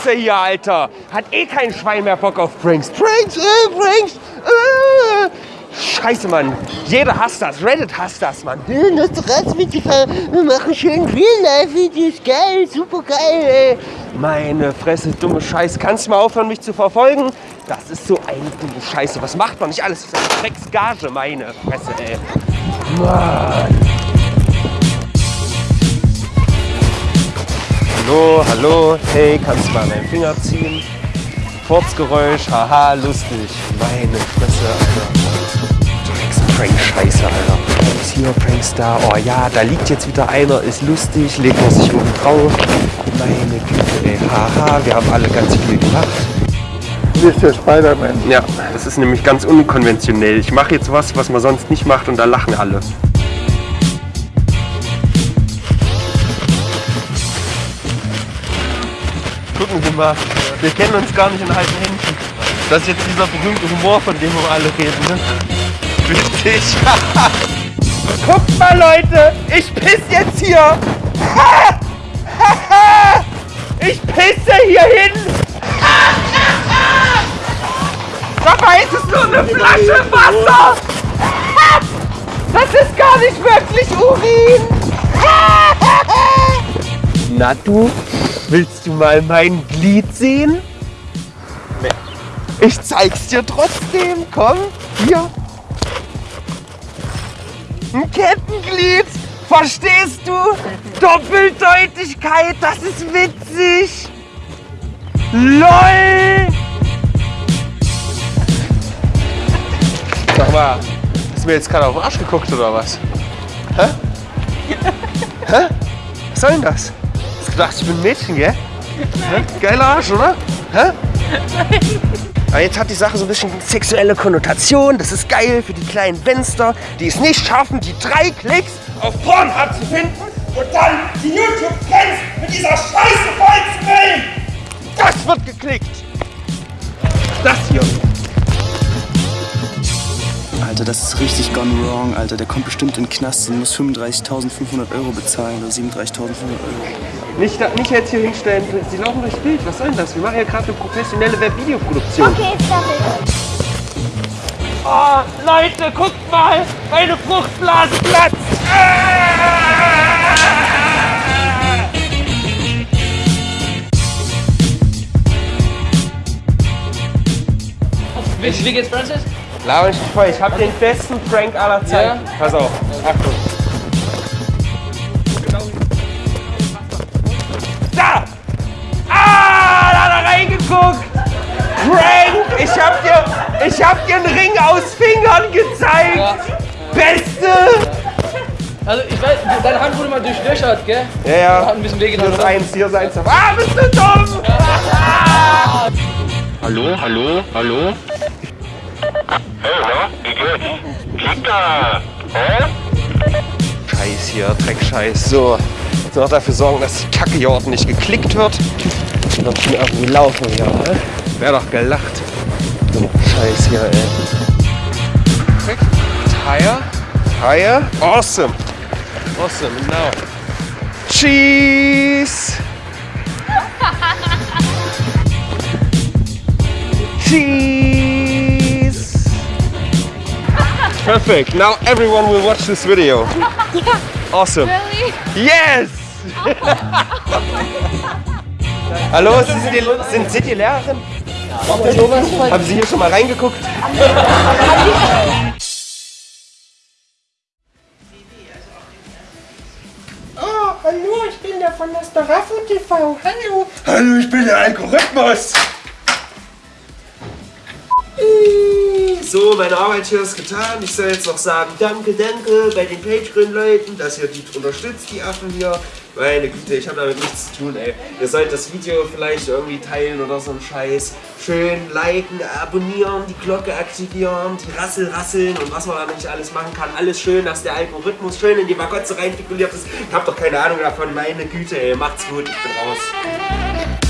Scheiße hier, Alter. Hat eh kein Schwein mehr Bock auf Pranks. Pranks, äh, Pranks, äh. Scheiße, Mann. Jeder hasst das. Reddit hasst das, Mann. Das Ratsmittel, wir machen schön Real-Life-Videos, geil, super geil, ey. Meine Fresse, dumme Scheiße. Kannst du mal aufhören, mich zu verfolgen? Das ist so eine dumme Scheiße. Was macht man nicht alles? Das ist eine Drecksgage, meine Fresse, ey. Mann. Hallo, hallo. Hey, kannst du mal meinen Finger ziehen? Furzgeräusch, haha, lustig. Meine Fresse, Alter. Prank-Scheiße, Alter. Pranks hier, Pranks da. Oh ja, da liegt jetzt wieder einer, ist lustig, legt man sich oben drauf. Meine Güte, ey. Haha, wir haben alle ganz viel gemacht. Hier ist der Spider-Man. Ja, das ist nämlich ganz unkonventionell. Ich mache jetzt was, was man sonst nicht macht und da lachen alle. Sie mal, wir kennen uns gar nicht in alten Händen. Das ist jetzt dieser berühmte Humor, von dem wir alle reden. Ne? Witzig. Guckt mal, Leute, ich piss jetzt hier. Ich pisse hier hin. Dabei ist es nur eine Flasche Wasser. Das ist gar nicht wirklich Urin. Na du, willst du mal mein Glied sehen? Nee. Ich zeig's dir trotzdem. Komm, hier. Ein Kettenglied. Verstehst du? Doppeldeutigkeit, das ist witzig. LOL! Sag mal, hast du mir jetzt gerade auf den Arsch geguckt oder was? Hä? Hä? Was soll denn das? Hast du gedacht, ich bin ein Mädchen, gell? Hä? Geiler Arsch, oder? Hä? Aber jetzt hat die Sache so ein bisschen sexuelle Konnotation. Das ist geil für die kleinen Fenster, die es nicht schaffen, die drei Klicks auf Pornhub zu finden und dann die YouTube-Trends mit dieser Scheiße vollzufüllen. Das wird geklickt. Das hier. Alter, das ist richtig gone wrong, Alter. Der kommt bestimmt in den Knast und muss 35.500 Euro bezahlen oder 37.500 Euro. Nicht, nicht jetzt hier hinstellen. Sie laufen durchs Bild. Was soll denn das? Wir machen ja gerade eine professionelle Webvideoproduktion. Okay, sorry. Oh, Leute, guckt mal! Meine Fruchtblase platzt! Wie, wie geht's, Francis? Laber mich nicht voll. Ich hab den besten Prank aller Zeiten. Pass auf. Achtung. Da! Ah, da hat er reingeguckt! Prank! Ich hab dir, ich hab dir einen Ring aus Fingern gezeigt! Ja. Beste! Also, ich weiß, deine Hand wurde mal durchlöchert, gell? Ja, ja. Hat ein bisschen wehgetan. Hier ist eins, hier ist eins. Ah, bist du dumm! Hallo, hallo, hallo? Hey, na, wie geht's? Kita! Hä? Scheiß hier, Dreckscheiß. So, jetzt noch dafür sorgen, dass die Kacke hier ordentlich geklickt wird. Noch schon irgendwie laufen hier, ne? Wär doch gelacht. So, Scheiß hier, ey. Perfekt. Tire. Tire. Awesome. Awesome, now. Cheese. Cheese. Perfect. Now everyone will watch this video. Awesome. Yes! Hallo, Sie sind, die, sind Sie die Lehrerin? Haben Sie hier schon mal reingeguckt? Oh, hallo, ich bin der von der Starafo TV. Hallo. Hallo, ich bin der Algorithmus. So, meine Arbeit hier ist getan. Ich soll jetzt noch sagen, danke, danke bei den Patreon-Leuten, dass ihr die unterstützt, die Affen hier. Meine Güte, ich habe damit nichts zu tun, ey. Ihr sollt das Video vielleicht irgendwie teilen oder so ein Scheiß. Schön liken, abonnieren, die Glocke aktivieren, die Rassel rasseln und was man da nicht alles machen kann. Alles schön, dass der Algorithmus schön in die Magotze reinfiguliert ist. Ich hab doch keine Ahnung davon. Meine Güte, ey. Macht's gut, ich bin raus.